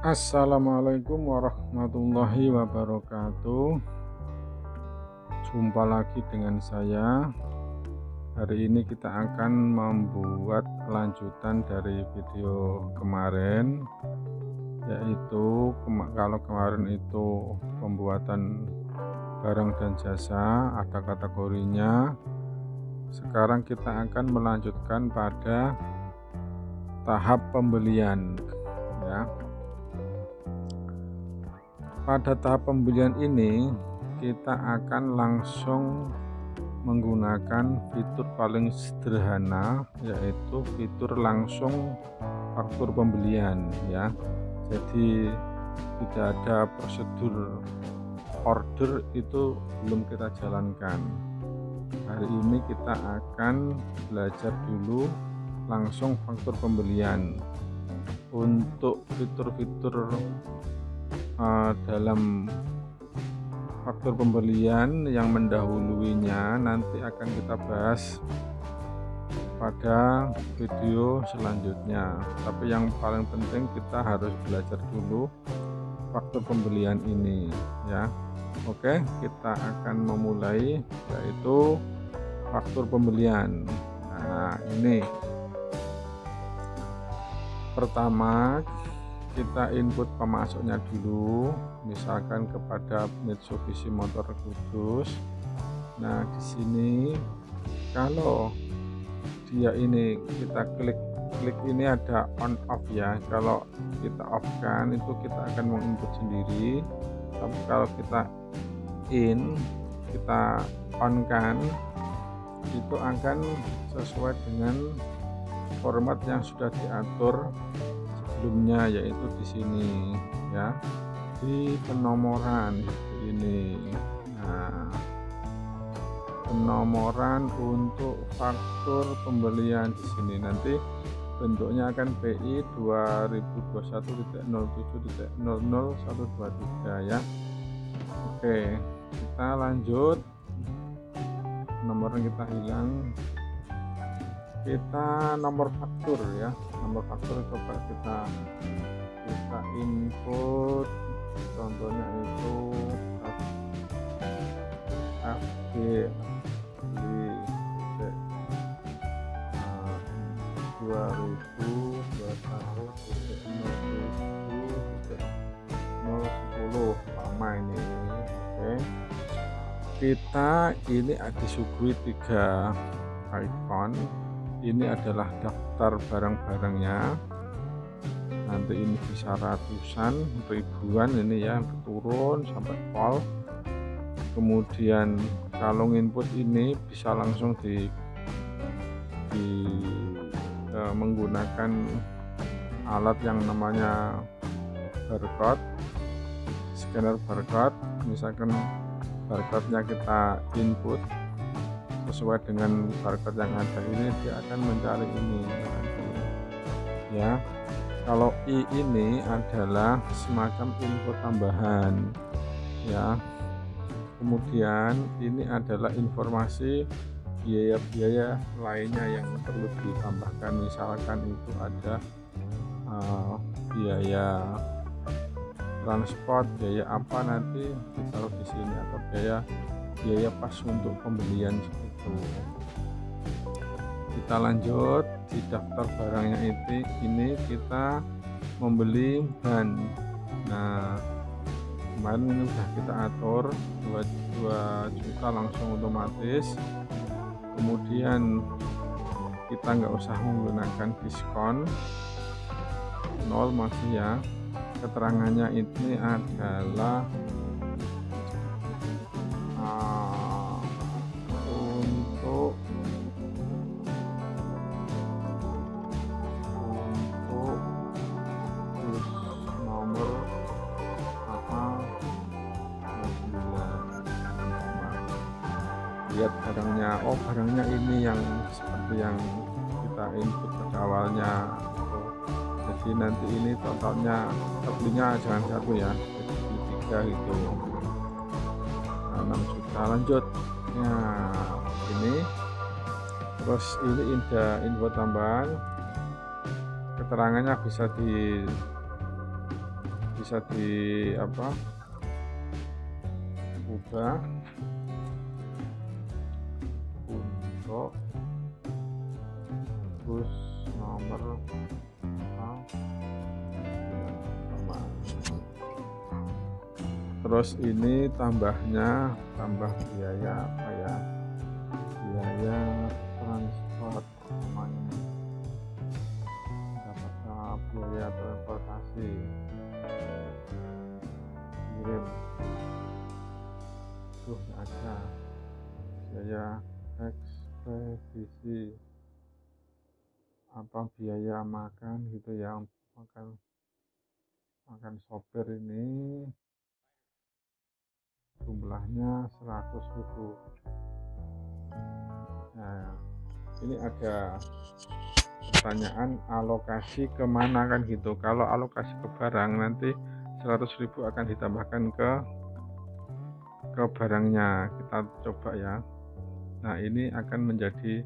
Assalamualaikum warahmatullahi wabarakatuh. Jumpa lagi dengan saya. Hari ini kita akan membuat lanjutan dari video kemarin Yaitu kalau kemarin itu pembuatan barang dan jasa ada kategorinya. Sekarang kita akan melanjutkan pada tahap pembelian ya pada tahap pembelian ini kita akan langsung menggunakan fitur paling sederhana yaitu fitur langsung faktur pembelian ya. Jadi tidak ada prosedur order itu belum kita jalankan. Hari ini kita akan belajar dulu langsung faktur pembelian. Untuk fitur-fitur uh, dalam faktor pembelian yang mendahuluinya nanti akan kita bahas pada video selanjutnya. Tapi yang paling penting kita harus belajar dulu faktor pembelian ini ya. Oke kita akan memulai yaitu faktor pembelian. Nah ini. Pertama kita input pemasoknya dulu misalkan kepada Mitsubishi Motor Kudus. Nah di sini kalau dia ini kita klik klik ini ada on off ya. Kalau kita off kan itu kita akan menginput sendiri. Tapi kalau kita in kita on kan itu akan sesuai dengan format yang sudah diatur sebelumnya yaitu di sini ya. Di penomoran ini. Nah penomoran untuk faktur pembelian di sini. Nanti bentuknya akan PI 2021.07.00.123 ya. Oke kita lanjut. Nomornya kita hilang. Kita nomor faktur ya nomor faktur coba kita kita input contohnya itu FB di dua ribu dua satu nol sepuluh lama ini oke kita ini disuguhi tiga icon ini adalah daftar barang-barangnya. Nanti ini bisa ratusan ribuan ini ya turun sampai pol kemudian kalau input ini bisa langsung di, di e, menggunakan alat yang namanya barcode scanner barcode. Misalkan barcode nya kita input sesuai dengan barcode yang ada ini dia akan mencari ini. Ya kalau i ini adalah semacam info tambahan. Ya kemudian ini adalah informasi biaya-biaya lainnya yang perlu ditambahkan. Misalkan itu ada uh, biaya transport biaya apa nanti ditaruh di sini atau biaya biaya pas untuk pembelian itu kita lanjut di daftar barangnya itu ini kita membeli ban nah kemarin ini sudah kita atur 2, 2 juta langsung otomatis. Kemudian kita nggak usah menggunakan diskon. Nol masih ya keterangannya ini adalah barangnya oh barangnya ini yang seperti yang kita input pada awalnya. Jadi nanti ini totalnya belinya jangan satu ya jadi tiga itu nah, 6 juta lanjut. Ya ini. Terus ini ada info tambahan. Keterangannya bisa di bisa di apa? Ubah bus nomor terus ini tambahnya tambah biaya apa ya? Biaya transport namanya. Dapat biaya transportasi. Kirim. Tuh ada biaya ekspedisi apa biaya makan gitu ya makan makan sopir ini. Jumlahnya 100.000 nah ini ada pertanyaan alokasi ke mana kan gitu. Kalau alokasi ke barang nanti 100.000 akan ditambahkan ke ke barangnya. Kita coba ya nah ini akan menjadi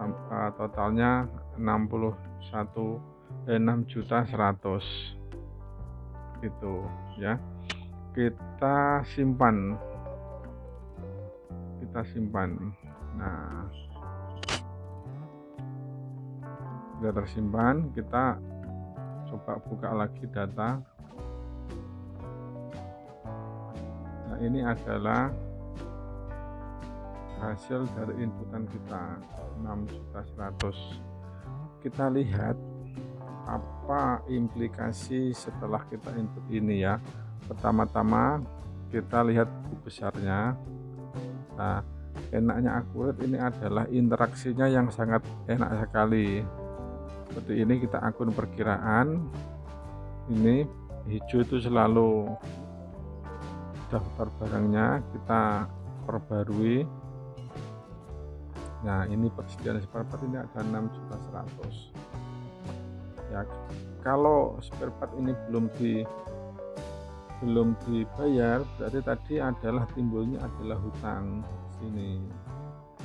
uh, totalnya 61 eh, 6 juta 100 gitu ya. Kita simpan. Kita simpan. Nah. Sudah tersimpan kita coba buka lagi data. Nah ini adalah hasil dari inputan kita 6 juta 100 kita lihat apa implikasi setelah kita input ini ya. Pertama-tama kita lihat besarnya. Nah enaknya akurat ini adalah interaksinya yang sangat enak sekali. Seperti ini kita akun perkiraan. Ini hijau itu selalu daftar barangnya kita perbarui nah ini persediaan spare part ini ada 6 juta 100 ya kalau spare part ini belum di belum dibayar berarti tadi adalah timbulnya adalah hutang sini.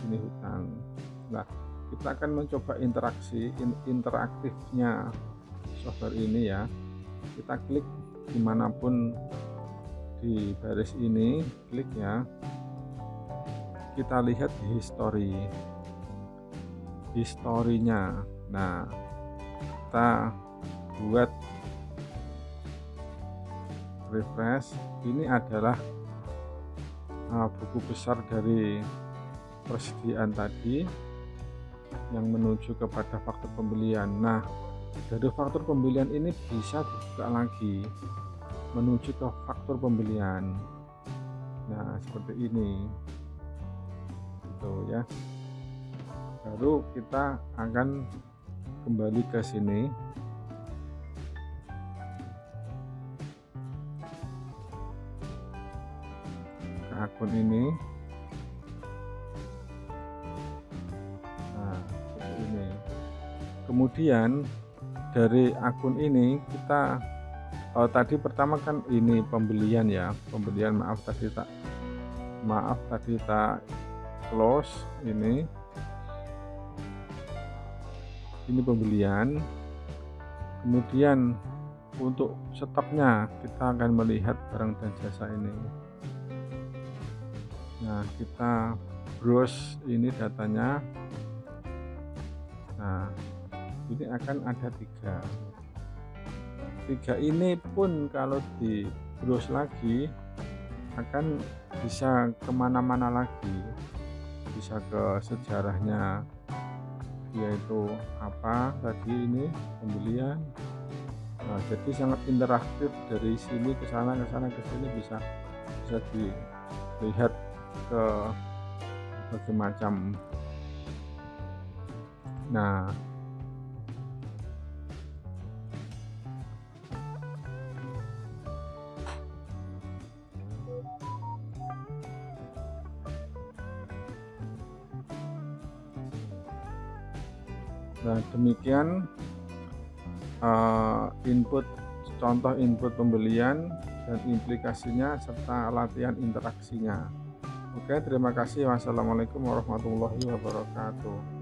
Ini hutang. Nah kita akan mencoba interaksi interaktifnya software ini ya. Kita klik di mana pun di baris ini klik ya. Kita lihat history historinya. Nah kita buat refresh. Ini adalah uh, buku besar dari persediaan tadi yang menuju kepada faktor pembelian. Nah dari faktor pembelian ini bisa dibuka lagi menuju ke faktor pembelian. Nah seperti ini. Gitu ya baru kita akan kembali ke sini. Akun ini. Nah ini. Kemudian dari akun ini kita oh, tadi pertama kan ini pembelian ya. Pembelian maaf tadi tak maaf tadi tak close ini ini pembelian. Kemudian untuk stoknya kita akan melihat barang dan jasa ini. Nah kita browse ini datanya. Nah ini akan ada tiga. Tiga ini pun kalau di browse lagi akan bisa ke mana-mana lagi. Bisa ke sejarahnya yaitu apa tadi ini pembelian. Nah, jadi sangat interaktif dari sini ke sana ke sana ke sini bisa bisa dilihat ke berbagai macam nah Nah, demikian uh, input contoh input pembelian dan implikasinya serta latihan interaksinya. Oke, terima kasih. Wassalamualaikum warahmatullahi wabarakatuh.